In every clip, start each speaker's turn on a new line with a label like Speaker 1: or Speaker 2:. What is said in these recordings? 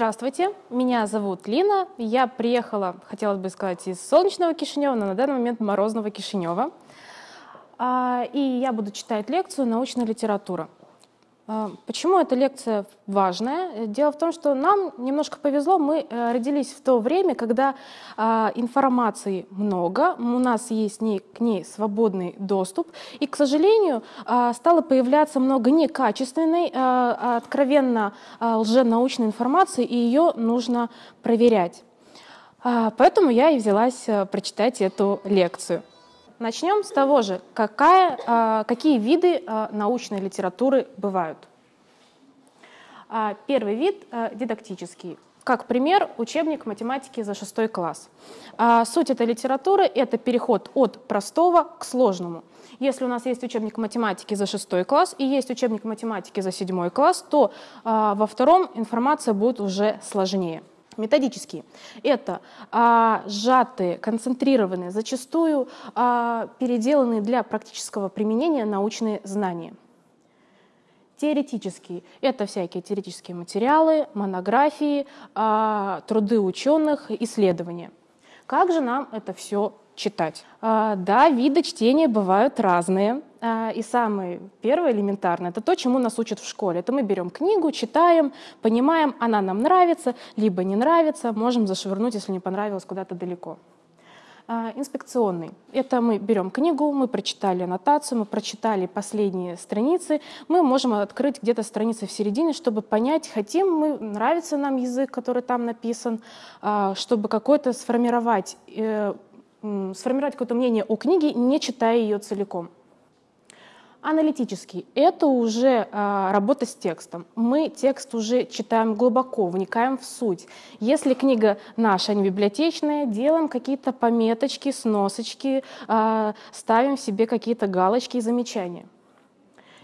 Speaker 1: Здравствуйте, меня зовут Лина. Я приехала, хотелось бы сказать, из солнечного Кишинева, но на данный момент морозного Кишинева. А, и я буду читать лекцию «Научная литература». А, почему эта лекция важная? Дело в том, что нам немножко повезло, мы э, родились в то время, когда а, информации много, у нас есть к ней свободный доступ, и, к сожалению, а, стало появляться много некачественной, откровенно лженаучной информации, и ее нужно проверять. Поэтому я и взялась э, прочитать эту лекцию. Начнем с того же, какая, а, какие виды а, научной литературы бывают. А, первый вид – дидактический. Как пример, учебник математики за шестой класс. Суть этой литературы – это переход от простого к сложному. Если у нас есть учебник математики за шестой класс и есть учебник математики за седьмой класс, то во втором информация будет уже сложнее методические. Это а, сжатые, концентрированные, зачастую а, переделанные для практического применения научные знания. Теоретические – это всякие теоретические материалы, монографии, а, труды ученых, исследования. Как же нам это все читать. А, да, виды чтения бывают разные. А, и самый первый элементарный – это то, чему нас учат в школе. Это мы берем книгу, читаем, понимаем, она нам нравится, либо не нравится, можем зашвырнуть, если не понравилось, куда-то далеко. А, инспекционный. Это мы берем книгу, мы прочитали аннотацию, мы прочитали последние страницы, мы можем открыть где-то страницы в середине, чтобы понять, хотим мы, нравится нам язык, который там написан, чтобы какой-то сформировать э, сформировать какое-то мнение о книге, не читая ее целиком. Аналитический – это уже а, работа с текстом. Мы текст уже читаем глубоко, вникаем в суть. Если книга наша, не библиотечная, делаем какие-то пометочки, сносочки, а, ставим себе какие-то галочки и замечания.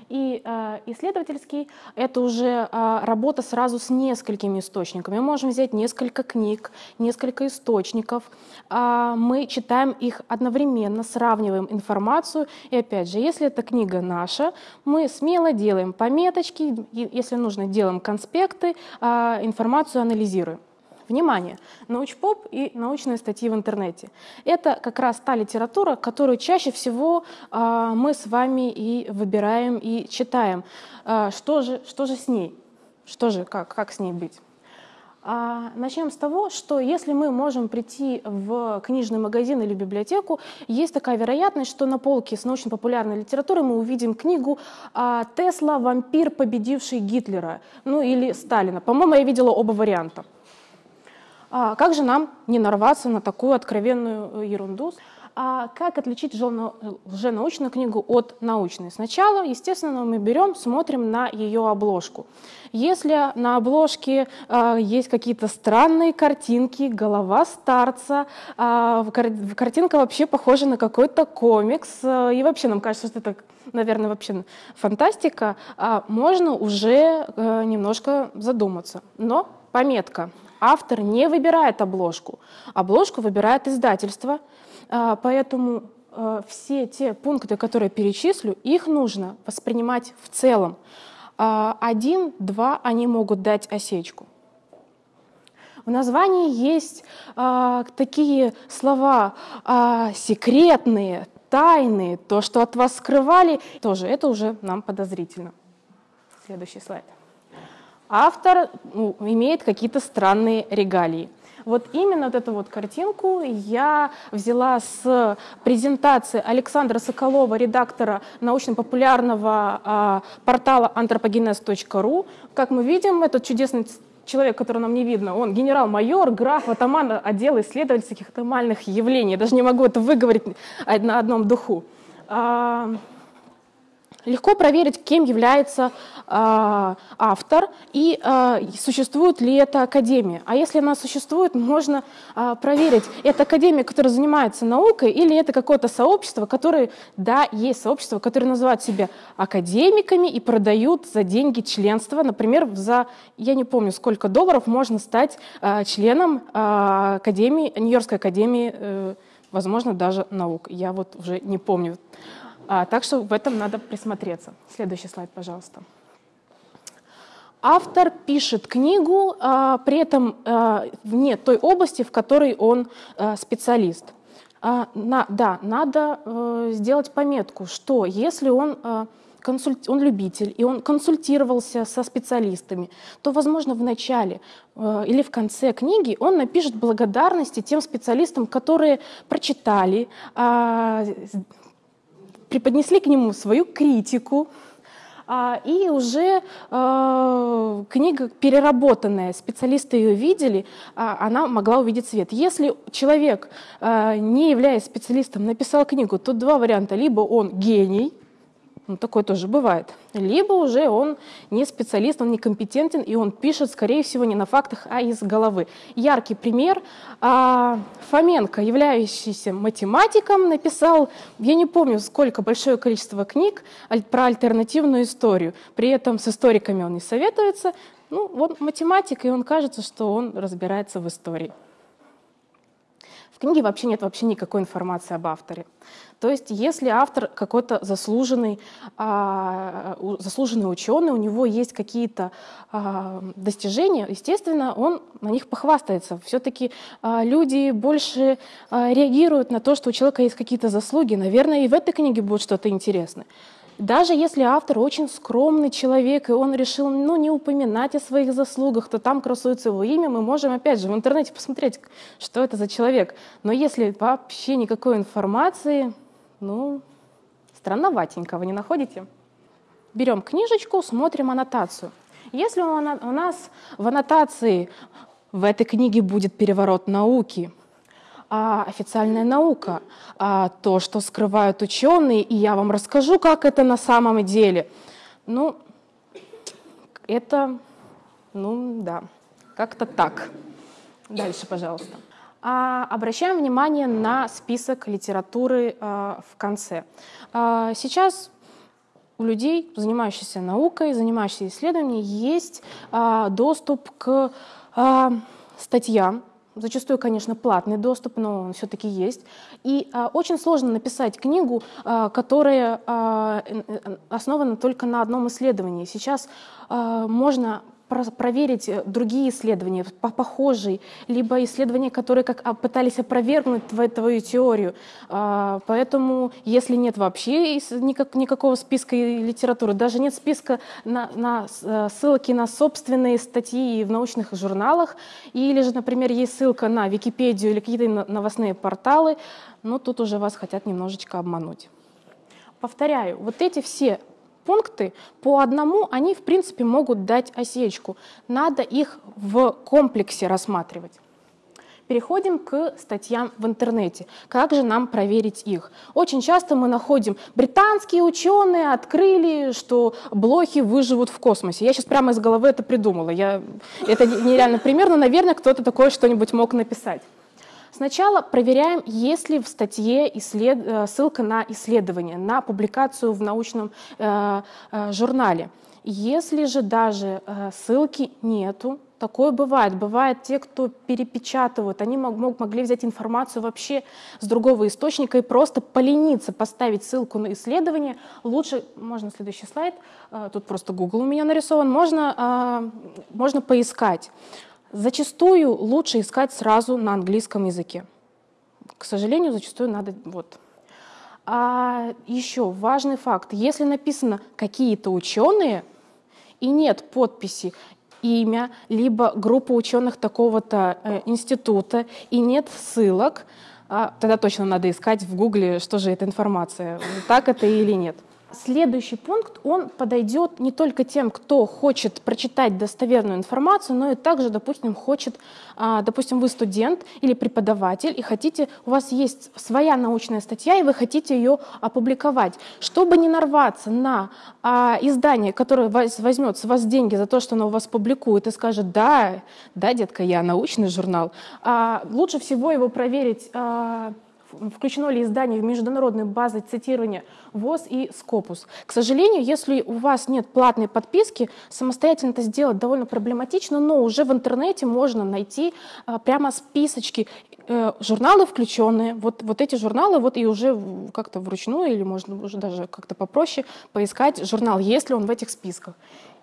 Speaker 1: И э, исследовательский — это уже э, работа сразу с несколькими источниками. Мы можем взять несколько книг, несколько источников. Э, мы читаем их одновременно, сравниваем информацию. И опять же, если эта книга наша, мы смело делаем пометочки, если нужно, делаем конспекты, э, информацию анализируем. Внимание! Научпоп и научные статьи в интернете. Это как раз та литература, которую чаще всего э, мы с вами и выбираем и читаем. Э, что, же, что же с ней? Что же, как, как с ней быть? А, начнем с того, что если мы можем прийти в книжный магазин или библиотеку, есть такая вероятность, что на полке с научно-популярной литературой мы увидим книгу «Тесла. Вампир, победивший Гитлера», ну или Сталина. По-моему, я видела оба варианта. А как же нам не нарваться на такую откровенную э, ерунду? А как отличить лженаучную книгу от научной? Сначала, естественно, мы берем, смотрим на ее обложку. Если на обложке э, есть какие-то странные картинки, голова старца, э, картинка вообще похожа на какой-то комикс, э, и вообще нам кажется, что это, наверное, вообще фантастика, э, можно уже э, немножко задуматься. Но пометка автор не выбирает обложку. Обложку выбирает издательство, а, поэтому а, все те пункты, которые перечислю, их нужно воспринимать в целом. А, один, два, они могут дать осечку. В названии есть э, такие слова э, секретные, тайные, то, что от вас скрывали, тоже это уже нам подозрительно. Следующий слайд автор ну, имеет какие-то странные регалии. Вот именно вот эту вот картинку я взяла с презентации Александра Соколова, редактора научно-популярного э, портала anthropogenes.ru. Как мы видим, этот чудесный человек, которого нам не видно, он генерал-майор, граф, атаман отдела исследовательских атомальных явлений. Я даже не могу это выговорить на одном духу. А, Легко проверить, кем является э, автор и э, существует ли эта академия. А если она существует, можно э, проверить, это академия, которая занимается наукой, или это какое-то сообщество, которое, да, есть сообщество, которое называют себя академиками и продают за деньги членства. Например, за, я не помню, сколько долларов можно стать э, членом э, академии, Нью-Йоркской академии, э, возможно, даже наук. Я вот уже не помню. А, так что в этом надо присмотреться. Следующий слайд, пожалуйста. автор пишет книгу, а, при этом а, вне той области, в которой он специалист. На, да, надо э, сделать пометку, что если он, э, консульт, он любитель и он консультировался со специалистами, то, возможно, в начале э, или в конце книги он напишет благодарности тем специалистам, которые прочитали, э, преподнесли к нему свою критику, а, и уже э, книга переработанная, специалисты ее видели, а, она могла увидеть свет. Если человек, не являясь специалистом, написал книгу, то два варианта. Либо он гений, ну, такое тоже бывает. Либо уже он не специалист, он некомпетентен, и он пишет, скорее всего, не на фактах, а из головы. Яркий пример. А, Фоменко, являющийся математиком, написал, я не помню, сколько, большое количество книг про альтернативную историю. При этом с историками он не советуется. Ну, вот математик, и он кажется, что он разбирается в истории. В книге вообще нет вообще никакой информации об авторе. То есть если автор какой-то заслуженный, а, заслуженный ученый, у него есть какие-то а, достижения, естественно, он на них похвастается. Все-таки а, люди больше реагируют на то, что у человека есть какие-то заслуги. Наверное, и в этой книге будет что-то интересное. Даже если автор очень скромный человек, и он решил ну, не упоминать о своих заслугах, то там красуется его имя, мы можем, опять же, в интернете посмотреть, что это за человек. Но если вообще никакой информации, ну, странноватенько, вы не находите? Берем книжечку, смотрим аннотацию. Если у нас в аннотации в этой книге будет переворот науки, а официальная наука, а то, что скрывают ученые, и я вам расскажу, как это на самом деле. Ну, это, ну да, как-то так. Дальше, пожалуйста. А, обращаем внимание на список литературы а, в конце. А, сейчас у людей, занимающихся наукой, занимающихся исследованием, есть а, доступ к а, статьям, Зачастую, конечно, платный доступ, но он все-таки есть. И а, очень сложно написать книгу, а, которая а, основана только на одном исследовании. Сейчас а, можно проверить э, другие исследования, похожие, либо исследования, которые как а, пытались опровергнуть твою, твою теорию. А, поэтому, если нет вообще никак, никакого списка литературы, даже нет списка на, на э, ссылки на собственные статьи в научных журналах, или же, например, есть ссылка на Википедию или какие-то новостные порталы, но тут уже вас хотят немножечко обмануть. Повторяю, вот эти все пункты по одному, они в принципе могут дать осечку. Надо их в комплексе рассматривать. Переходим к статьям в интернете. Как же нам проверить их? Очень часто мы находим, британские ученые открыли, что блохи выживут в космосе. Я сейчас прямо из головы это придумала. Я, это нереально пример, но, наверное, кто-то такое что-нибудь мог написать. Сначала проверяем, есть ли в статье исслед... Э, ссылка на исследование, на публикацию в научном э, э, журнале. Если же даже э, ссылки нету, такое бывает. Бывает те, кто перепечатывают, они мог, могли взять информацию вообще с другого источника и просто полениться, поставить ссылку на исследование. Лучше, можно следующий слайд, э, тут просто Google у меня нарисован, можно, э, можно поискать. Зачастую лучше искать сразу на английском языке. К сожалению, зачастую надо вот. А еще важный факт: если написано какие-то ученые и нет подписи имя, либо группа ученых такого-то э, института и нет ссылок, а, тогда точно надо искать в Гугле, что же эта информация, так это или нет. Следующий пункт, он подойдет не только тем, кто хочет прочитать достоверную информацию, но и также, допустим, хочет, а, допустим, вы студент или преподаватель, и хотите, у вас есть своя научная статья, и вы хотите ее опубликовать. Чтобы не нарваться на а, издание, которое возьмет с вас деньги за то, что оно у вас публикует, и скажет, да, да, детка, я научный журнал, а, лучше всего его проверить включено ли издание в международные базы цитирования ВОЗ и Скопус. К сожалению, если у вас нет платной подписки, самостоятельно это сделать довольно проблематично, но уже в интернете можно найти а, прямо списочки э, журналы включенные, вот, вот эти журналы, вот и уже как-то вручную или можно уже даже как-то попроще поискать журнал, есть ли он в этих списках.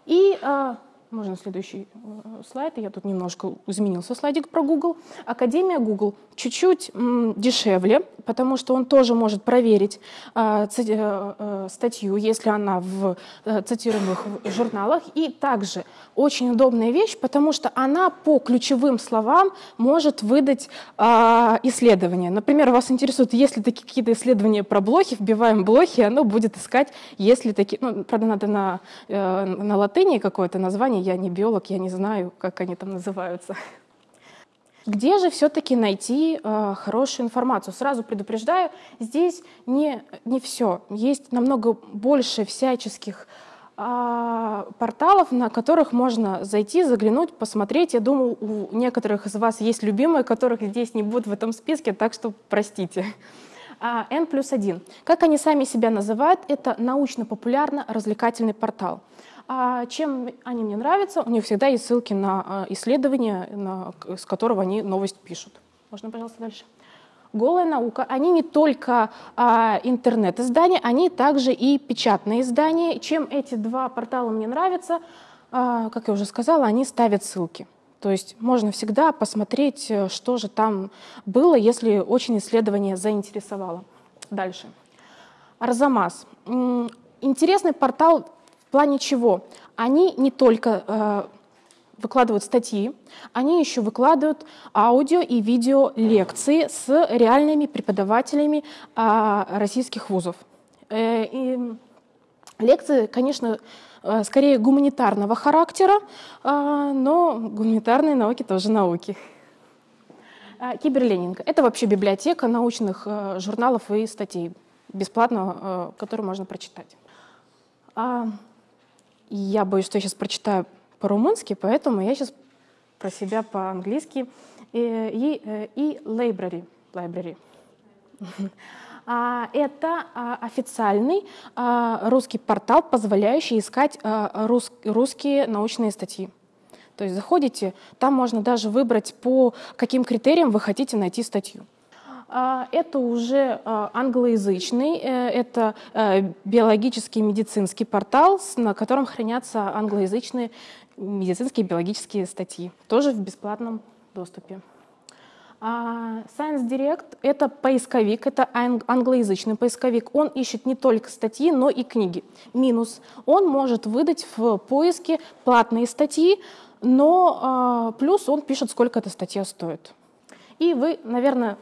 Speaker 1: И а, можно следующий э, слайд. Я тут немножко изменился слайдик про Google. Академия Google чуть-чуть дешевле, потому что он тоже может проверить э, э, статью, если она в цитируемых журналах. И также очень удобная вещь, потому что она по ключевым словам может выдать исследования. Например, вас интересует, есть ли такие какие-то исследования про блохи, вбиваем блохи, оно будет искать, есть ли такие... Ну, правда, надо на, на латыни какое-то название, я не биолог, я не знаю, как они там называются. Где же все-таки найти э, хорошую информацию? Сразу предупреждаю, здесь не, не все. Есть намного больше всяческих э, порталов, на которых можно зайти, заглянуть, посмотреть. Я думаю, у некоторых из вас есть любимые, которых здесь не будет в этом списке, так что простите. А, N плюс один. Как они сами себя называют, это научно-популярно-развлекательный портал. А чем они мне нравятся? У них всегда есть ссылки на а, исследования, на, с которого они новость пишут. Можно, пожалуйста, дальше? Голая наука, они не только а, интернет-издания, они также и печатные издания. Чем эти два портала мне нравятся, а, как я уже сказала, они ставят ссылки. То есть можно всегда посмотреть, э, что же там было, если очень исследование заинтересовало. Дальше. Арзамас. Интересный портал плане чего? Они не только э, выкладывают статьи, они еще выкладывают аудио и видео лекции с реальными преподавателями э, российских вузов. Э, и лекции, конечно, э, скорее гуманитарного характера, э, но гуманитарные науки тоже науки. Э, Киберленинг — это вообще библиотека научных э, журналов и статей, бесплатно, э, которые можно прочитать. Я боюсь, что я сейчас прочитаю по-румынски, поэтому я сейчас про себя по-английски. И, и, э, и library. library. А, это а, официальный а, русский портал, позволяющий искать русские научные статьи. То есть заходите, там можно даже выбрать, по каким критериям вы хотите найти статью. А, это уже а, англоязычный, э, это э, биологический медицинский портал, на котором хранятся англоязычные медицинские биологические статьи, тоже в бесплатном доступе. А, Science Direct — это поисковик, это англоязычный поисковик. Он ищет не только статьи, но и книги. Минус — он может выдать в поиске платные статьи, но плюс он пишет, сколько эта статья стоит. И вы, наверное,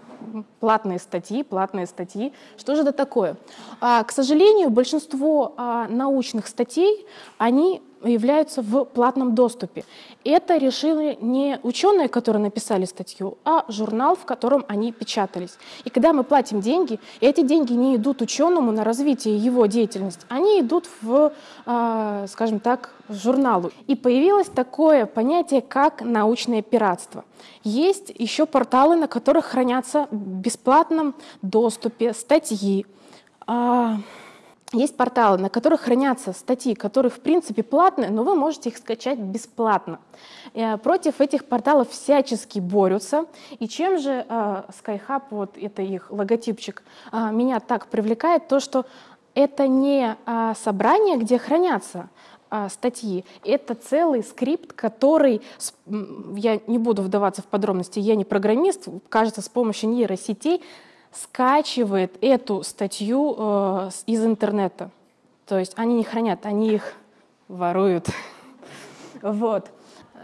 Speaker 1: платные статьи, платные статьи. Что же это такое? А, к сожалению, большинство а, научных статей, они являются в платном доступе. Это решили не ученые, которые написали статью, а журнал, в котором они печатались. И когда мы платим деньги, эти деньги не идут ученому на развитие его деятельности, они идут в, э, скажем так, журналу. И появилось такое понятие, как научное пиратство. Есть еще порталы, на которых хранятся в бесплатном доступе статьи, э, есть порталы, на которых хранятся статьи, которые в принципе платные, но вы можете их скачать бесплатно. Э, против этих порталов всячески борются. И чем же э, SkyHub, вот это их логотипчик, э, меня так привлекает, то что это не собрание, где хранятся статьи. Это целый скрипт, который, я не буду вдаваться в подробности, я не программист, кажется, с помощью нейросетей скачивает эту статью э, из интернета. То есть они не хранят, они их воруют. Вот.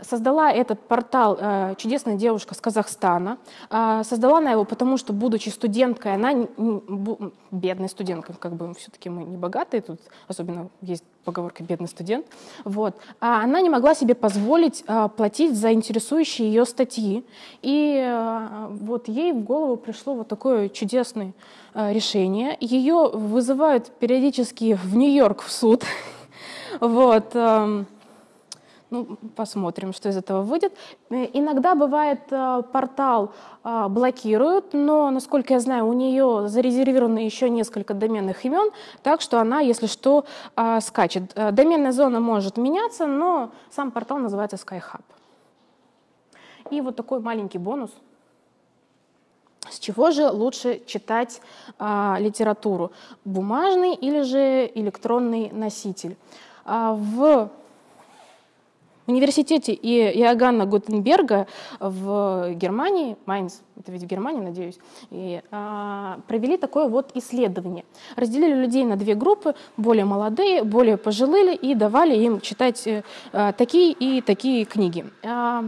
Speaker 1: Создала этот портал э, чудесная девушка с Казахстана. Э, создала она его потому, что, будучи студенткой, она не, бу, бедная студентка, как бы все-таки мы не богатые, тут особенно есть поговорка «бедный студент». Вот. А она не могла себе позволить э, платить за интересующие ее статьи. И э, вот ей в голову пришло вот такое чудесное э, решение. Ее вызывают периодически в Нью-Йорк в суд. вот. Ну, посмотрим, что из этого выйдет. Э, иногда бывает э, портал э, блокируют, но, насколько я знаю, у нее зарезервировано еще несколько доменных имен, так что она, если что, скачет. Доменная зона может меняться, но сам портал называется SkyHub. И вот такой маленький бонус. С чего же лучше читать а, литературу? Бумажный или же электронный носитель? А, в Университете Иоганна Гутенберга в Германии, Майнц, это ведь в Германии, надеюсь, и, а, провели такое вот исследование. Разделили людей на две группы, более молодые, более пожилые, и давали им читать а, такие и такие книги. А,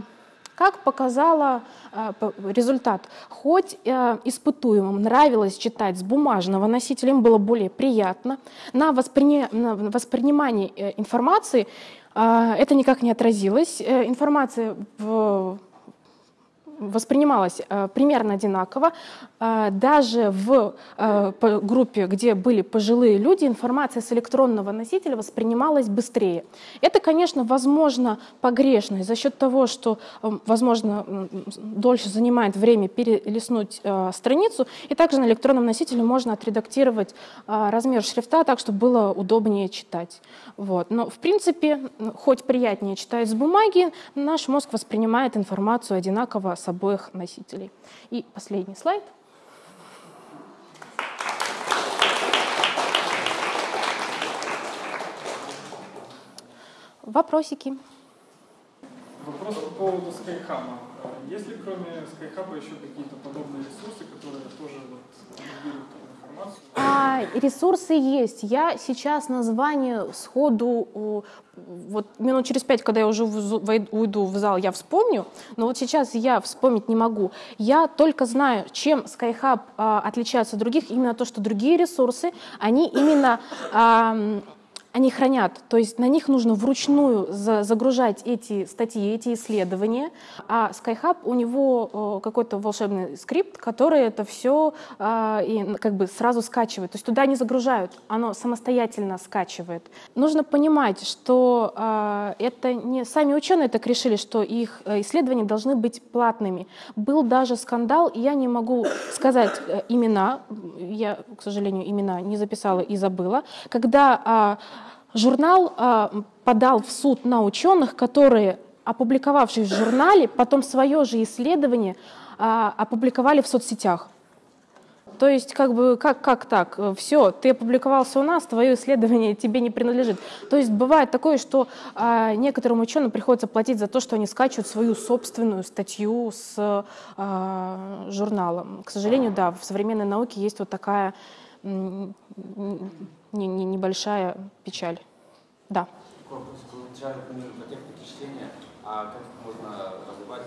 Speaker 1: как показала э, результат, хоть э, испытуемым нравилось читать с бумажного носителя, им было более приятно, на, воспри... на воспринимание э, информации это никак не отразилось. Информация в воспринималась э, примерно одинаково. Э, даже в э, группе, где были пожилые люди, информация с электронного носителя воспринималась быстрее. Это, конечно, возможно погрешно за счет того, что, возможно, дольше занимает время перелистнуть страницу, и также на электронном носителе можно отредактировать размер шрифта так, чтобы было удобнее читать. Вот. Но, в принципе, хоть приятнее читать с бумаги, наш мозг воспринимает информацию одинаково с обоих носителей. И последний слайд. Вопросики?
Speaker 2: Вопрос по поводу Skyhub. Есть ли кроме Skyhub еще какие-то подобные ресурсы, которые тоже вот?
Speaker 1: А, ресурсы есть. Я сейчас название сходу, вот минут через пять, когда я уже уйду в зал, я вспомню, но вот сейчас я вспомнить не могу. Я только знаю, чем SkyHub а, отличается от других, именно то, что другие ресурсы, они именно... А, они хранят, то есть на них нужно вручную загружать эти статьи, эти исследования, а SkyHub у него какой-то волшебный скрипт, который это все а, и как бы сразу скачивает, то есть туда не загружают, оно самостоятельно скачивает. Нужно понимать, что а, это не сами ученые так решили, что их э, исследования должны быть платными. Был даже скандал, я не могу сказать э, имена, я, к сожалению, имена не записала и забыла, когда а, Журнал э, подал в суд на ученых, которые, опубликовавшись в журнале, потом свое же исследование э, опубликовали в соцсетях. То есть, как бы, как, как так? Все, ты опубликовался у нас, твое исследование тебе не принадлежит. То есть бывает такое, что а, некоторым ученым приходится платить за то, что они скачивают свою собственную статью с а, журналом. К сожалению, да, в современной науке есть вот такая не, не, небольшая печаль. Да.
Speaker 3: Вопрос по технике чтения, а как можно развивать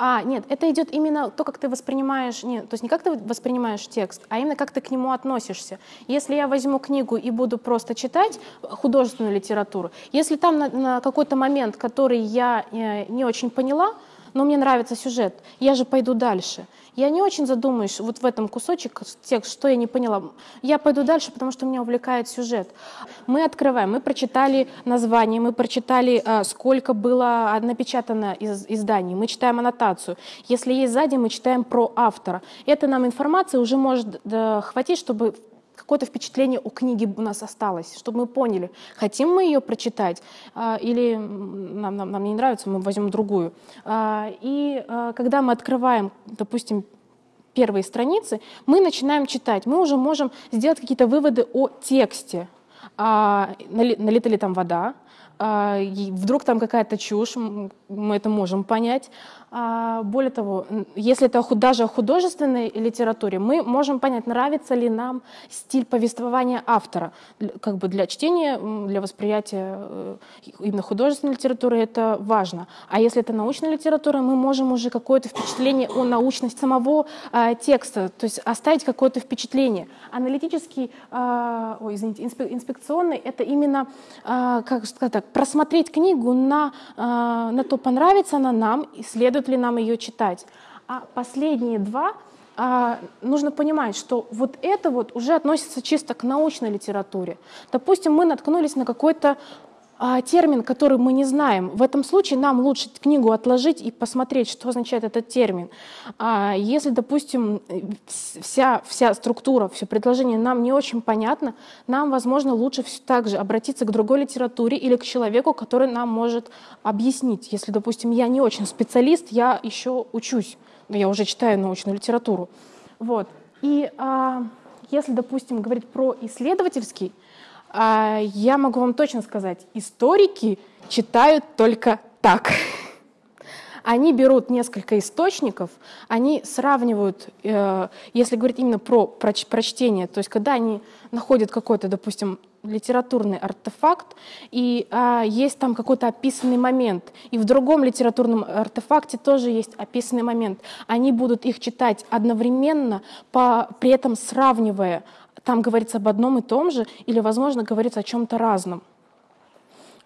Speaker 1: а, нет, это идет именно то, как ты воспринимаешь, нет, то есть не как ты воспринимаешь текст, а именно как ты к нему относишься. Если я возьму книгу и буду просто читать художественную литературу, если там на, на какой-то момент, который я э, не очень поняла, но мне нравится сюжет, я же пойду дальше. Я не очень задумаюсь вот в этом кусочек текст, что я не поняла. Я пойду дальше, потому что меня увлекает сюжет. Мы открываем, мы прочитали название, мы прочитали, а, сколько было напечатано из изданий, мы читаем аннотацию. Если есть сзади, мы читаем про автора. Это нам информация уже может хватить, чтобы какое-то впечатление у книги у нас осталось, чтобы мы поняли, хотим мы ее прочитать а, или нам, нам, нам не нравится, мы возьмем другую. А, и а, когда мы открываем, допустим, первые страницы, мы начинаем читать, мы уже можем сделать какие-то выводы о тексте. Налита ли там вода, вдруг там какая-то чушь, мы это можем понять. А, более того, если это даже о художественной литературе, мы можем понять, нравится ли нам стиль повествования автора. Как бы для чтения, для восприятия э, именно художественной литературы это важно. А если это научная литература, мы можем уже какое-то впечатление о научности самого а, текста, то есть оставить какое-то впечатление. Аналитический, а, ой, извините, инспекционный, это именно, как сказать так, просмотреть книгу на, на то, понравится она нам, исследовать следует ли нам ее читать. А последние два а, нужно понимать, что вот это вот уже относится чисто к научной литературе. Допустим, мы наткнулись на какой-то термин, который мы не знаем. В этом случае нам лучше книгу отложить и посмотреть, что означает этот термин. А если, допустим, вся, вся структура, все предложение нам не очень понятно, нам, возможно, лучше также обратиться к другой литературе или к человеку, который нам может объяснить. Если, допустим, я не очень специалист, я еще учусь, но я уже читаю научную литературу. Вот. И а, если, допустим, говорить про исследовательский А, я могу вам точно сказать, историки читают только так. Они берут несколько источников, они сравнивают, э, если говорить именно про прочтение, то есть когда они находят какой-то, допустим, литературный артефакт, и а, есть там какой-то описанный момент, и в другом литературном артефакте тоже есть описанный момент. Они будут их читать одновременно, по, при этом сравнивая, там говорится об одном и том же, или, возможно, говорится о чем-то разном.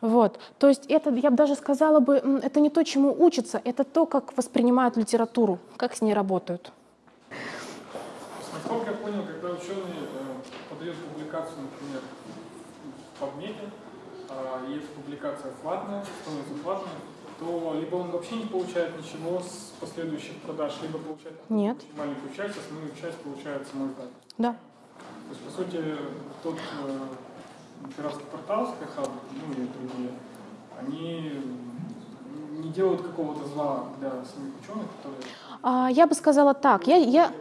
Speaker 1: Вот. То есть это, я бы даже сказала бы, это не то, чему учатся, это то, как воспринимают литературу, как с ней работают.
Speaker 2: Насколько я понял, когда ученый э, подает публикацию, например, в PubMed, э, и эта публикация платная, становится платной, то либо он вообще не получает ничего с последующих продаж, либо получает
Speaker 1: Нет.
Speaker 2: маленькую часть, основную часть получает самой издатель.
Speaker 1: Да.
Speaker 2: То есть, по сути, тот э, пиратский портал Skyhub, ну и другие, они не делают какого-то зла для самих ученых, которые...
Speaker 1: А, я бы сказала так. Я, я,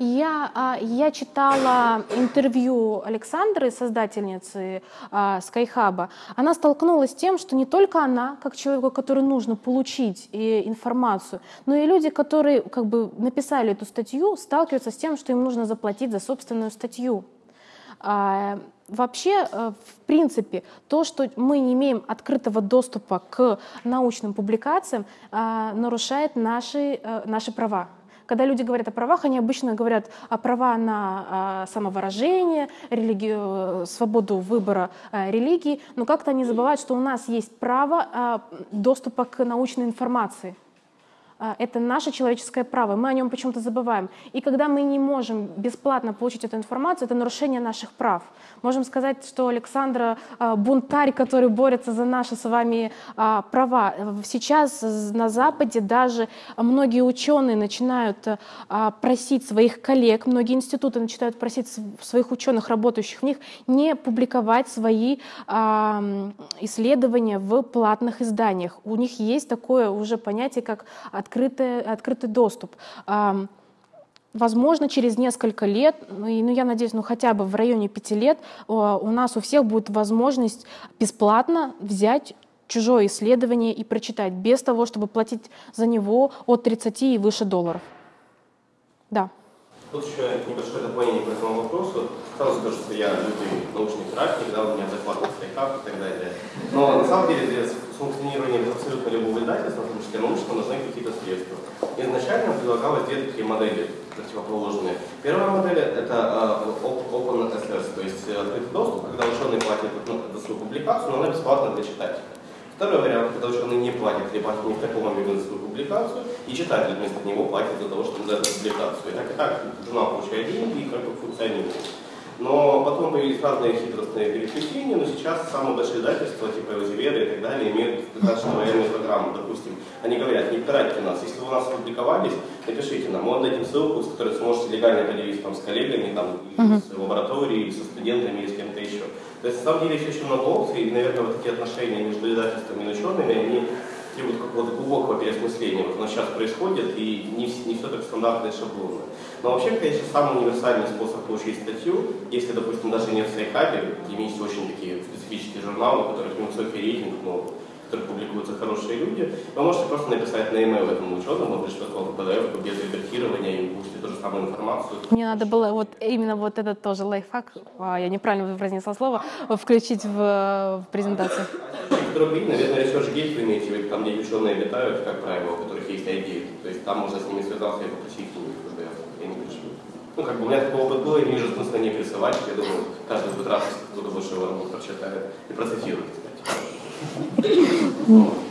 Speaker 1: я, а, я читала интервью Александры, создательницы а, Skyhub. Она столкнулась с тем, что не только она, как человеку, который нужно получить информацию, но и люди, которые как бы написали эту статью, сталкиваются с тем, что им нужно заплатить за собственную статью. А, вообще, э, в принципе, то, что мы не имеем открытого доступа к научным публикациям, нарушает наши, э, наши права. Когда люди говорят о правах, они обычно говорят о права на а, самовыражение, религи... свободу выбора религии, но как-то они забывают, что у нас есть право доступа к научной информации. А, это наше человеческое право, мы о нем почему-то забываем. И когда мы не можем бесплатно получить эту информацию, это нарушение наших прав. Можем сказать, что Александра а, бунтарь, который борется за наши с вами а, права. Сейчас на Западе даже многие ученые начинают просить своих коллег, многие институты начинают просить своих ученых, работающих в них, не публиковать свои исследования в платных изданиях. У них есть такое уже понятие, как открытый, открытый доступ. Возможно, через несколько лет, ну, ну, я надеюсь, ну, хотя бы в районе пяти лет у нас у всех будет возможность бесплатно взять чужое исследование и прочитать, без того, чтобы платить за него от 30 и выше долларов. Да.
Speaker 4: Тут еще небольшое дополнение по этому вопросу. Сразу скажу, что я лютый научный практик, да, у меня захват стейкап и так далее. Но на самом деле для функционирования абсолютно любого издательства, в том числе научного, нужны какие-то средства. Изначально предлагалось две такие модели противоположные. Первая модель это uh, Open Access, то есть открытый доступ, когда ученый платит за свою публикацию, но она бесплатна для читателя. Второй вариант, когда ученый не платит платит не в таком объеме за свою публикацию, и читатель вместо него платит за того, чтобы за эту публикацию. И так и так журнал получает деньги и как бы функционирует. Но потом появились разные хитростные переключения, но сейчас самые большие издательства, типа Элзеведа и так далее, имеют достаточно военную программу. Допустим, они говорят, не пирайте нас, если вы у нас опубликовались, напишите нам, мы отдадим ссылку, с которой сможете легально поделиться там, с коллегами, там, uh-huh. с лабораторией, со студентами или с кем-то еще. То есть, на самом деле, есть очень много опций, и, наверное, вот эти отношения между издательствами и учеными, они требуют какого-то глубокого переосмысления. Вот оно сейчас происходит, и не, не все так стандартно и шаблонно. Но вообще, конечно, самый универсальный способ получить статью, если, допустим, даже не в Sci-Hub е, есть очень такие специфические журналы, у которых невысокий рейтинг, но которых публикуются хорошие люди, вы можете просто написать на e-mail этому ученому, он пришлет вам PDF без редактирования и получите ту же самую информацию.
Speaker 1: Мне надо было вот именно вот этот тоже лайфхак, а, я неправильно произнесла слово, включить в, в презентацию.
Speaker 4: Другие, наверное, ResearchGate вы имеете в виду, там, где ученые обитают, как правило, у которых есть идеи. То есть там можно с ними связаться и попросить у них, когда я не пришлю. Ну, как бы у меня такой опыт был, и не вижу смысла не присылать. Я думаю, каждый будет раз, кто-то больше его прочитает и процитирует, кстати.
Speaker 2: Если